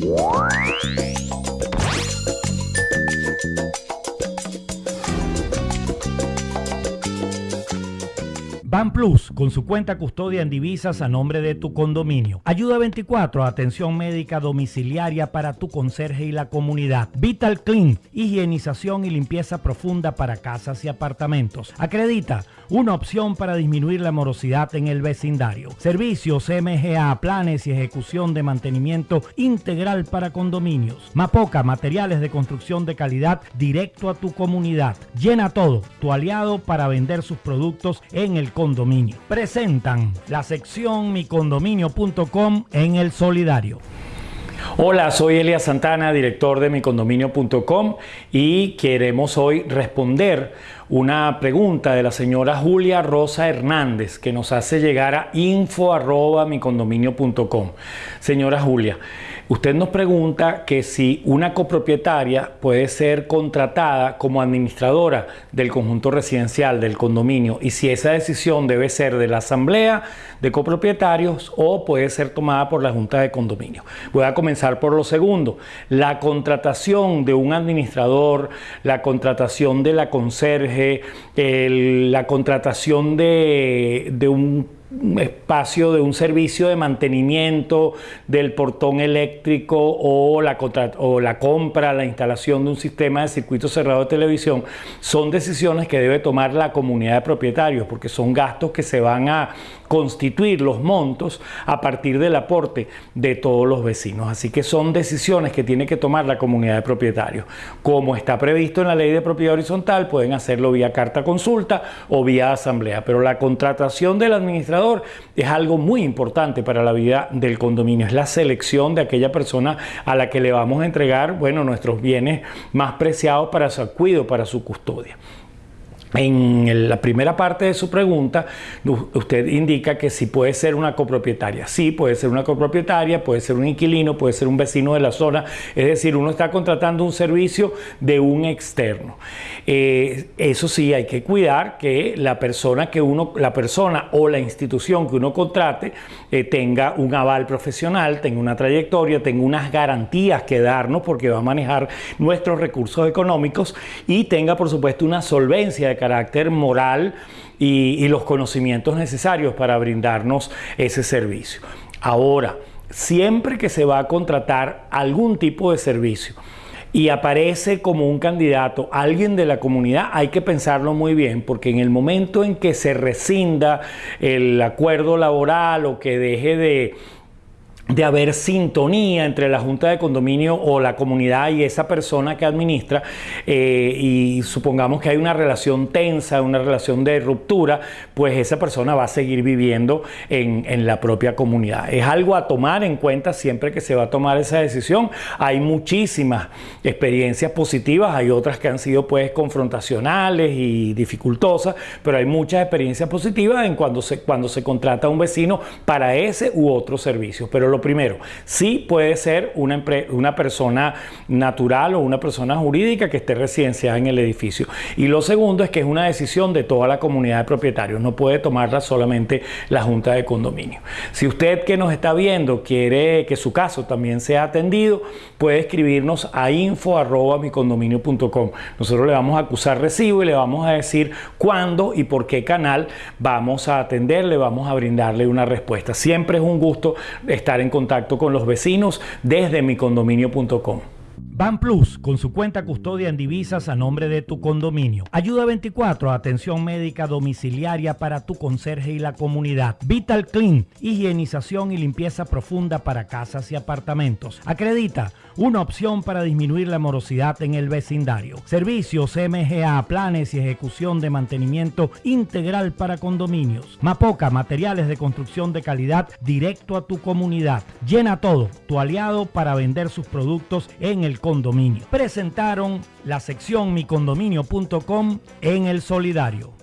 Bye. Plus, con su cuenta custodia en divisas a nombre de tu condominio. Ayuda 24, atención médica domiciliaria para tu conserje y la comunidad. Vital Clean, higienización y limpieza profunda para casas y apartamentos. Acredita, una opción para disminuir la morosidad en el vecindario. Servicios MGA, planes y ejecución de mantenimiento integral para condominios. Mapoca, materiales de construcción de calidad directo a tu comunidad. Llena todo, tu aliado para vender sus productos en el Presentan la sección micondominio.com en el solidario. Hola, soy Elia Santana, director de micondominio.com y queremos hoy responder una pregunta de la señora Julia Rosa Hernández que nos hace llegar a info@micondominio.com. Señora Julia, Usted nos pregunta que si una copropietaria puede ser contratada como administradora del conjunto residencial del condominio y si esa decisión debe ser de la asamblea de copropietarios o puede ser tomada por la junta de condominio. Voy a comenzar por lo segundo. La contratación de un administrador, la contratación de la conserje, la contratación de, de un espacio de un servicio de mantenimiento del portón eléctrico o la, o la compra, la instalación de un sistema de circuito cerrado de televisión, son decisiones que debe tomar la comunidad de propietarios porque son gastos que se van a constituir los montos a partir del aporte de todos los vecinos. Así que son decisiones que tiene que tomar la comunidad de propietarios. Como está previsto en la ley de propiedad horizontal, pueden hacerlo vía carta consulta o vía asamblea, pero la contratación del administrador es algo muy importante para la vida del condominio, es la selección de aquella persona a la que le vamos a entregar, bueno, nuestros bienes más preciados para su cuidado, para su custodia. En la primera parte de su pregunta, usted indica que si puede ser una copropietaria. Sí, puede ser una copropietaria, puede ser un inquilino, puede ser un vecino de la zona. Es decir, uno está contratando un servicio de un externo. Eh, eso sí, hay que cuidar que la persona que uno, la persona o la institución que uno contrate eh, tenga un aval profesional, tenga una trayectoria, tenga unas garantías que darnos porque va a manejar nuestros recursos económicos y tenga, por supuesto, una solvencia de carácter moral y, los conocimientos necesarios para brindarnos ese servicio. Ahora, siempre que se va a contratar algún tipo de servicio, y aparece como un candidato alguien de la comunidad, hay que pensarlo muy bien, porque en el momento en que se rescinda el acuerdo laboral o que deje de, de haber sintonía entre la junta de condominio o la comunidad y esa persona que administra eh, y supongamos que hay una relación tensa, una relación de ruptura, pues esa persona va a seguir viviendo en, en, la propia comunidad. Es algo a tomar en cuenta siempre que se va a tomar esa decisión. Hay muchísimas experiencias positivas, hay otras que han sido pues confrontacionales y dificultosas, pero hay muchas experiencias positivas en cuando se, cuando se contrata a un vecino para ese u otro servicio. Pero lo primero, sí puede ser una, una persona natural o una persona jurídica que esté residenciada en el edificio. Y lo segundo es que es una decisión de toda la comunidad de propietarios, no puede tomarla solamente la Junta de Condominio. Si usted que nos está viendo quiere que su caso también sea atendido, puede escribirnos a info.micondominio.com. Nosotros le vamos a acusar recibo y le vamos a decir cuándo y por qué canal vamos a atenderle, vamos a brindarle una respuesta. Siempre es un gusto estar en contacto con los vecinos desde micondominio.com. Ban Plus, con su cuenta custodia en divisas a nombre de tu condominio. Ayuda 24, atención médica domiciliaria para tu conserje y la comunidad. Vital Clean, higienización y limpieza profunda para casas y apartamentos. Acredita, una opción para disminuir la morosidad en el vecindario. Servicios MGA, planes y ejecución de mantenimiento integral para condominios. Mapoca, materiales de construcción de calidad directo a tu comunidad. Llena todo, tu aliado para vender sus productos en el Presentaron la sección micondominio.com en el solidario.